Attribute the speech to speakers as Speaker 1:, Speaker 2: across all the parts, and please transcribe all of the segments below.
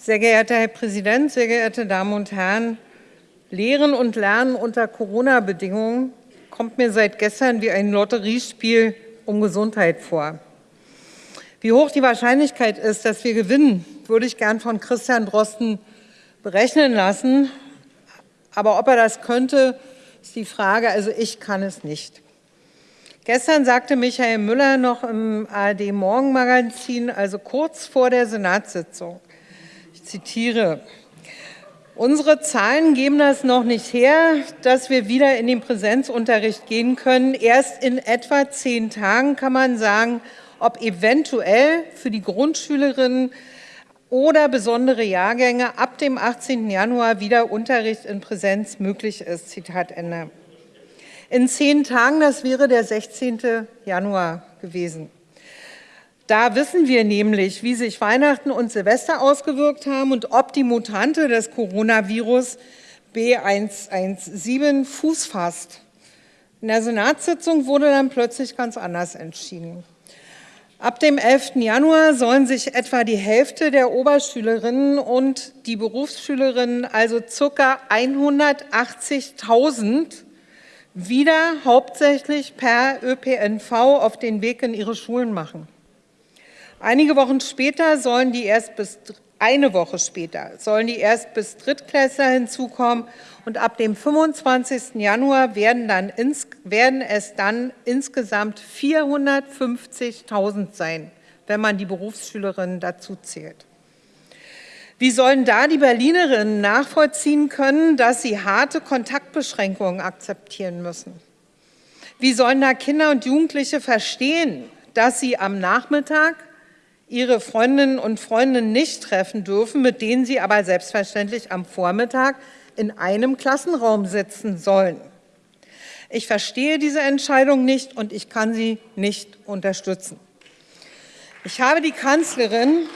Speaker 1: Sehr geehrter Herr Präsident, sehr geehrte Damen und Herren! Lehren und Lernen unter Corona-Bedingungen kommt mir seit gestern wie ein Lotteriespiel um Gesundheit vor. Wie hoch die Wahrscheinlichkeit ist, dass wir gewinnen, würde ich gern von Christian Drosten berechnen lassen. Aber ob er das könnte, ist die Frage. Also ich kann es nicht. Gestern sagte Michael Müller noch im ARD-Morgenmagazin, also kurz vor der Senatssitzung, zitiere, Unsere Zahlen geben das noch nicht her, dass wir wieder in den Präsenzunterricht gehen können. Erst in etwa zehn Tagen kann man sagen, ob eventuell für die Grundschülerinnen oder besondere Jahrgänge ab dem 18. Januar wieder Unterricht in Präsenz möglich ist. Zitat Ende in zehn Tagen, das wäre der 16. Januar gewesen. Da wissen wir nämlich, wie sich Weihnachten und Silvester ausgewirkt haben und ob die Mutante des Coronavirus B117 Fuß fasst. In der Senatssitzung wurde dann plötzlich ganz anders entschieden. Ab dem 11. Januar sollen sich etwa die Hälfte der Oberschülerinnen und die Berufsschülerinnen, also ca. 180.000, wieder hauptsächlich per ÖPNV auf den Weg in ihre Schulen machen. Einige Wochen später sollen die erst bis eine Woche später sollen die erst bis Drittklässler hinzukommen und ab dem 25. Januar werden, dann ins, werden es dann insgesamt 450.000 sein, wenn man die Berufsschülerinnen dazu zählt. Wie sollen da die Berlinerinnen nachvollziehen können, dass sie harte Kontaktbeschränkungen akzeptieren müssen? Wie sollen da Kinder und Jugendliche verstehen, dass sie am Nachmittag ihre Freundinnen und Freunde nicht treffen dürfen, mit denen sie aber selbstverständlich am Vormittag in einem Klassenraum sitzen sollen? Ich verstehe diese Entscheidung nicht und ich kann sie nicht unterstützen. Ich habe die Kanzlerin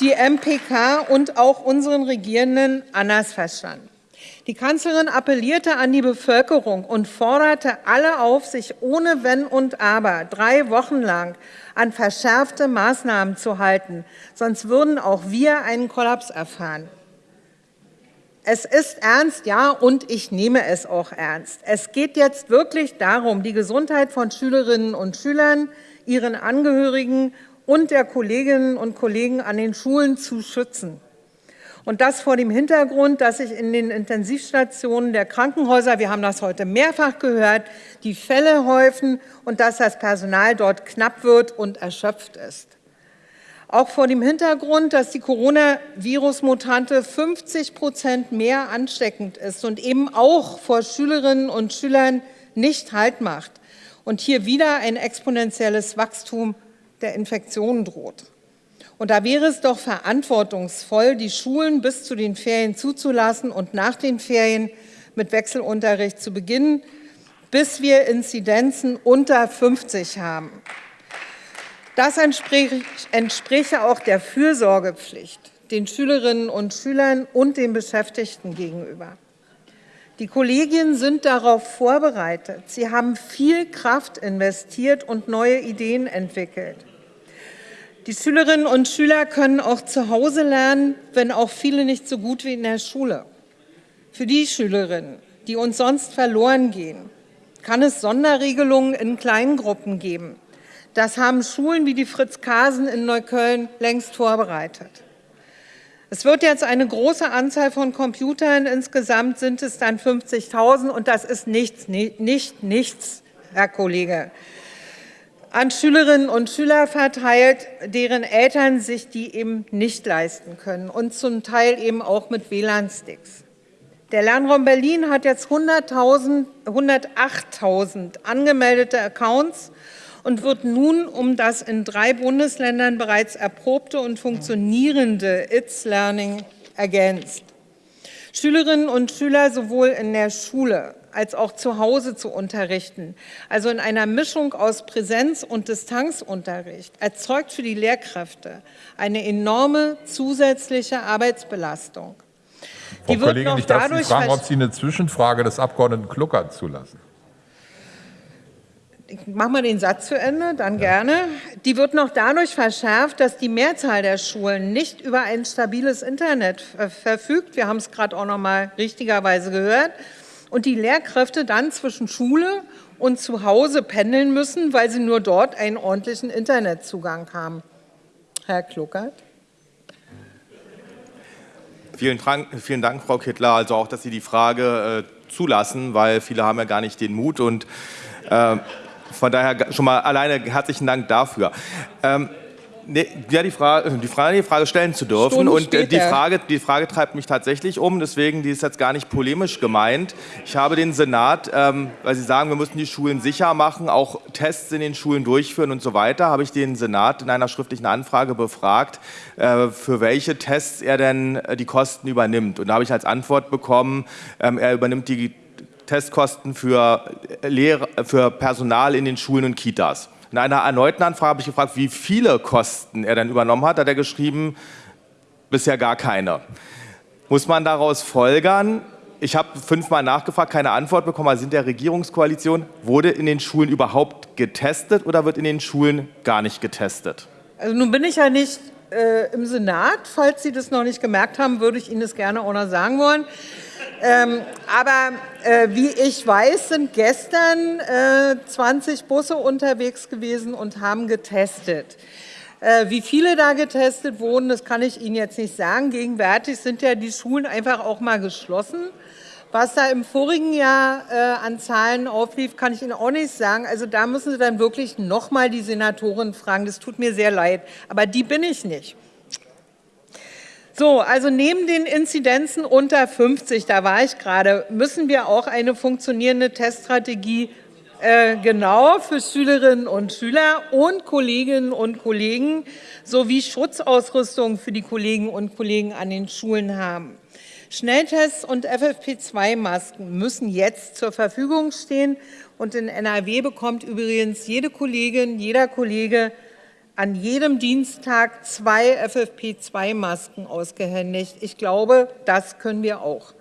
Speaker 1: die MPK und auch unseren Regierenden anders verstanden. Die Kanzlerin appellierte an die Bevölkerung und forderte alle auf, sich ohne Wenn und Aber drei Wochen lang an verschärfte Maßnahmen zu halten, sonst würden auch wir einen Kollaps erfahren. Es ist ernst, ja, und ich nehme es auch ernst. Es geht jetzt wirklich darum, die Gesundheit von Schülerinnen und Schülern, ihren Angehörigen und der Kolleginnen und Kollegen an den Schulen zu schützen. Und das vor dem Hintergrund, dass sich in den Intensivstationen der Krankenhäuser, wir haben das heute mehrfach gehört, die Fälle häufen und dass das Personal dort knapp wird und erschöpft ist. Auch vor dem Hintergrund, dass die Coronavirus-Mutante 50 Prozent mehr ansteckend ist und eben auch vor Schülerinnen und Schülern nicht Halt macht und hier wieder ein exponentielles Wachstum der Infektion droht. Und da wäre es doch verantwortungsvoll, die Schulen bis zu den Ferien zuzulassen und nach den Ferien mit Wechselunterricht zu beginnen, bis wir Inzidenzen unter 50 haben. Das entspräche auch der Fürsorgepflicht den Schülerinnen und Schülern und den Beschäftigten gegenüber. Die Kollegien sind darauf vorbereitet. Sie haben viel Kraft investiert und neue Ideen entwickelt. Die Schülerinnen und Schüler können auch zu Hause lernen, wenn auch viele nicht so gut wie in der Schule. Für die Schülerinnen, die uns sonst verloren gehen, kann es Sonderregelungen in Kleingruppen geben. Das haben Schulen wie die Fritz Kasen in Neukölln längst vorbereitet. Es wird jetzt eine große Anzahl von Computern, insgesamt sind es dann 50.000 und das ist nichts, nicht nichts, Herr Kollege an Schülerinnen und Schüler verteilt, deren Eltern sich die eben nicht leisten können und zum Teil eben auch mit WLAN-Sticks. Der Lernraum Berlin hat jetzt 108.000 angemeldete Accounts und wird nun um das in drei Bundesländern bereits erprobte und funktionierende ITS Learning ergänzt. Schülerinnen und Schüler sowohl in der Schule als auch zu Hause zu unterrichten, also in einer Mischung aus Präsenz- und Distanzunterricht, erzeugt für die Lehrkräfte eine enorme zusätzliche Arbeitsbelastung.
Speaker 2: Frau die Kollegin, ich darf Sie fragen, ob Sie eine Zwischenfrage des Abgeordneten Kluckert zulassen.
Speaker 1: ich mache mal den Satz zu Ende, dann gerne. Die wird noch dadurch verschärft, dass die Mehrzahl der Schulen nicht über ein stabiles Internet verfügt. Wir haben es gerade auch noch mal richtigerweise gehört. Und die Lehrkräfte dann zwischen Schule und zu Hause pendeln müssen, weil sie nur dort einen ordentlichen Internetzugang haben. Herr Kluckert.
Speaker 3: Vielen Dank, vielen Dank, Frau Kittler. Also auch, dass Sie die Frage äh, zulassen, weil viele haben ja gar nicht den Mut und äh, von daher schon mal alleine herzlichen Dank dafür. Ähm, Nee, ja, die Frage, die Frage, die Frage stellen zu dürfen. Stunden und äh, die Frage, die Frage treibt mich tatsächlich um, deswegen, die ist jetzt gar nicht polemisch gemeint. Ich habe den Senat, ähm, weil Sie sagen, wir müssen die Schulen sicher machen, auch Tests in den Schulen durchführen und so weiter, habe ich den Senat in einer schriftlichen Anfrage befragt, äh, für welche Tests er denn äh, die Kosten übernimmt. Und da habe ich als Antwort bekommen, ähm, er übernimmt die Testkosten für, Lehrer, für Personal in den Schulen und Kitas. In einer erneuten Anfrage habe ich gefragt, wie viele Kosten er denn übernommen hat. Da hat er geschrieben, bisher gar keine. Muss man daraus folgern, ich habe fünfmal nachgefragt, keine Antwort bekommen, also sind der Regierungskoalition, wurde in den Schulen überhaupt getestet oder wird in den Schulen gar nicht getestet?
Speaker 1: Also nun bin ich ja nicht äh, im Senat. Falls Sie das noch nicht gemerkt haben, würde ich Ihnen das gerne auch noch sagen wollen. Ähm, aber äh, wie ich weiß, sind gestern äh, 20 Busse unterwegs gewesen und haben getestet. Äh, wie viele da getestet wurden, das kann ich Ihnen jetzt nicht sagen. Gegenwärtig sind ja die Schulen einfach auch mal geschlossen. Was da im vorigen Jahr äh, an Zahlen auflief, kann ich Ihnen auch nicht sagen. Also da müssen Sie dann wirklich noch mal die Senatorin fragen. Das tut mir sehr leid, aber die bin ich nicht. So, also neben den Inzidenzen unter 50, da war ich gerade, müssen wir auch eine funktionierende Teststrategie äh, genau für Schülerinnen und Schüler und Kolleginnen und Kollegen sowie Schutzausrüstung für die Kolleginnen und Kollegen an den Schulen haben. Schnelltests und FFP2-Masken müssen jetzt zur Verfügung stehen und in NRW bekommt übrigens jede Kollegin, jeder Kollege an jedem Dienstag zwei FFP2-Masken ausgehändigt. Ich glaube, das können wir auch.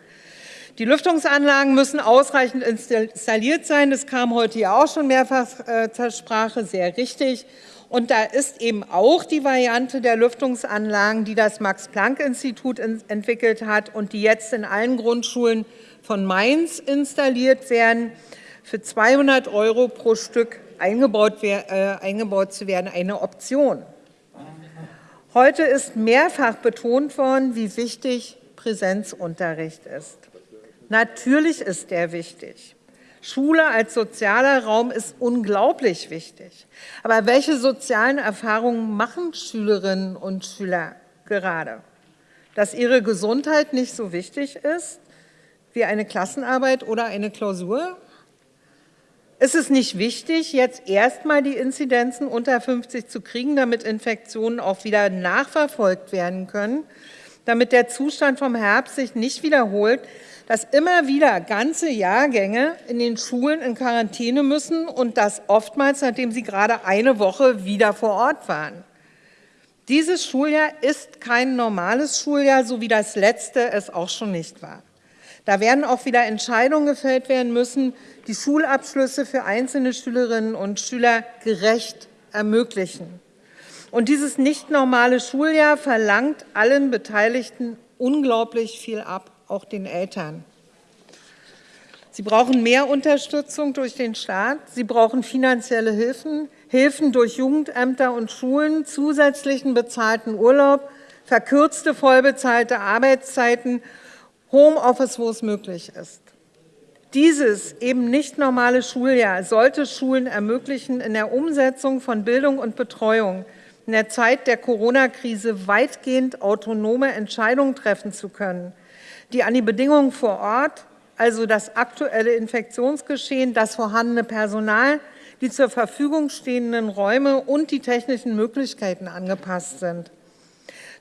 Speaker 1: Die Lüftungsanlagen müssen ausreichend installiert sein. Das kam heute ja auch schon mehrfach äh, zur Sprache, sehr richtig. Und da ist eben auch die Variante der Lüftungsanlagen, die das Max-Planck-Institut entwickelt hat und die jetzt in allen Grundschulen von Mainz installiert werden, für 200 Euro pro Stück eingebaut, äh, eingebaut zu werden, eine Option. Heute ist mehrfach betont worden, wie wichtig Präsenzunterricht ist. Natürlich ist der wichtig. Schule als sozialer Raum ist unglaublich wichtig. Aber welche sozialen Erfahrungen machen Schülerinnen und Schüler gerade? Dass ihre Gesundheit nicht so wichtig ist wie eine Klassenarbeit oder eine Klausur? Ist es nicht wichtig, jetzt erstmal die Inzidenzen unter 50 zu kriegen, damit Infektionen auch wieder nachverfolgt werden können, damit der Zustand vom Herbst sich nicht wiederholt, dass immer wieder ganze Jahrgänge in den Schulen in Quarantäne müssen und das oftmals, nachdem sie gerade eine Woche wieder vor Ort waren. Dieses Schuljahr ist kein normales Schuljahr, so wie das letzte es auch schon nicht war. Da werden auch wieder Entscheidungen gefällt werden müssen, die Schulabschlüsse für einzelne Schülerinnen und Schüler gerecht ermöglichen. Und dieses nicht normale Schuljahr verlangt allen Beteiligten unglaublich viel ab, auch den Eltern. Sie brauchen mehr Unterstützung durch den Staat. Sie brauchen finanzielle Hilfen, Hilfen durch Jugendämter und Schulen, zusätzlichen bezahlten Urlaub, verkürzte vollbezahlte Arbeitszeiten Homeoffice, wo es möglich ist. Dieses eben nicht normale Schuljahr sollte Schulen ermöglichen, in der Umsetzung von Bildung und Betreuung in der Zeit der Corona-Krise weitgehend autonome Entscheidungen treffen zu können, die an die Bedingungen vor Ort, also das aktuelle Infektionsgeschehen, das vorhandene Personal, die zur Verfügung stehenden Räume und die technischen Möglichkeiten angepasst sind.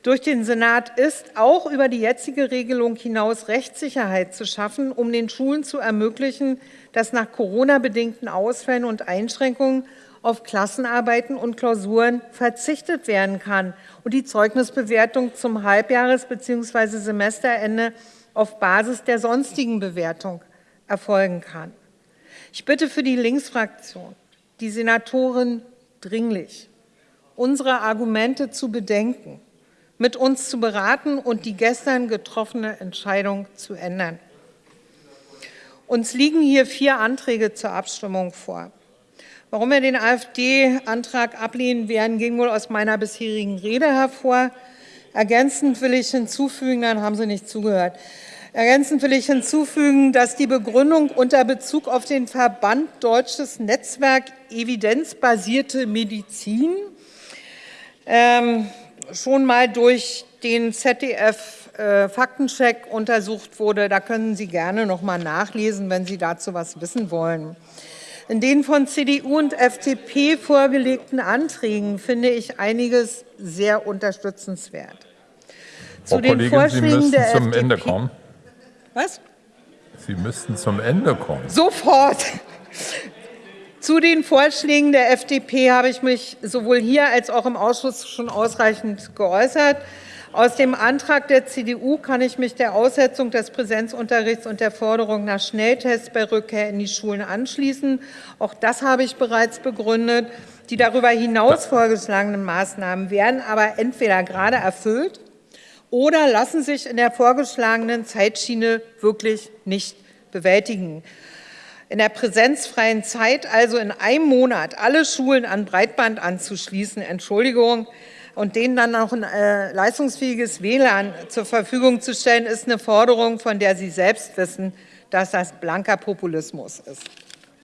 Speaker 1: Durch den Senat ist auch über die jetzige Regelung hinaus Rechtssicherheit zu schaffen, um den Schulen zu ermöglichen, dass nach Corona-bedingten Ausfällen und Einschränkungen auf Klassenarbeiten und Klausuren verzichtet werden kann und die Zeugnisbewertung zum Halbjahres- bzw. Semesterende auf Basis der sonstigen Bewertung erfolgen kann. Ich bitte für die Linksfraktion die Senatorin dringlich, unsere Argumente zu bedenken, mit uns zu beraten und die gestern getroffene Entscheidung zu ändern. Uns liegen hier vier Anträge zur Abstimmung vor. Warum wir den AfD-Antrag ablehnen werden, ging wohl aus meiner bisherigen Rede hervor. Ergänzend will ich hinzufügen, dann haben Sie nicht zugehört. Ergänzend will ich hinzufügen, dass die Begründung unter Bezug auf den Verband Deutsches Netzwerk Evidenzbasierte Medizin ähm, schon mal durch den ZDF äh, Faktencheck untersucht wurde. Da können Sie gerne noch mal nachlesen, wenn Sie dazu was wissen wollen. In den von CDU und FDP vorgelegten Anträgen finde ich einiges sehr unterstützenswert.
Speaker 2: Frau Zu den Kollegin, Vorschlägen Sie müssen der zum FDP Ende kommen.
Speaker 1: Was?
Speaker 2: Sie müssten zum Ende kommen.
Speaker 1: Sofort. Zu den Vorschlägen der FDP habe ich mich sowohl hier als auch im Ausschuss schon ausreichend geäußert. Aus dem Antrag der CDU kann ich mich der Aussetzung des Präsenzunterrichts und der Forderung nach Schnelltests bei Rückkehr in die Schulen anschließen. Auch das habe ich bereits begründet. Die darüber hinaus vorgeschlagenen Maßnahmen werden aber entweder gerade erfüllt oder lassen sich in der vorgeschlagenen Zeitschiene wirklich nicht bewältigen. In der präsenzfreien Zeit, also in einem Monat, alle Schulen an Breitband anzuschließen, Entschuldigung, und denen dann auch ein äh, leistungsfähiges WLAN zur Verfügung zu stellen, ist eine Forderung, von der Sie selbst wissen, dass das blanker Populismus ist.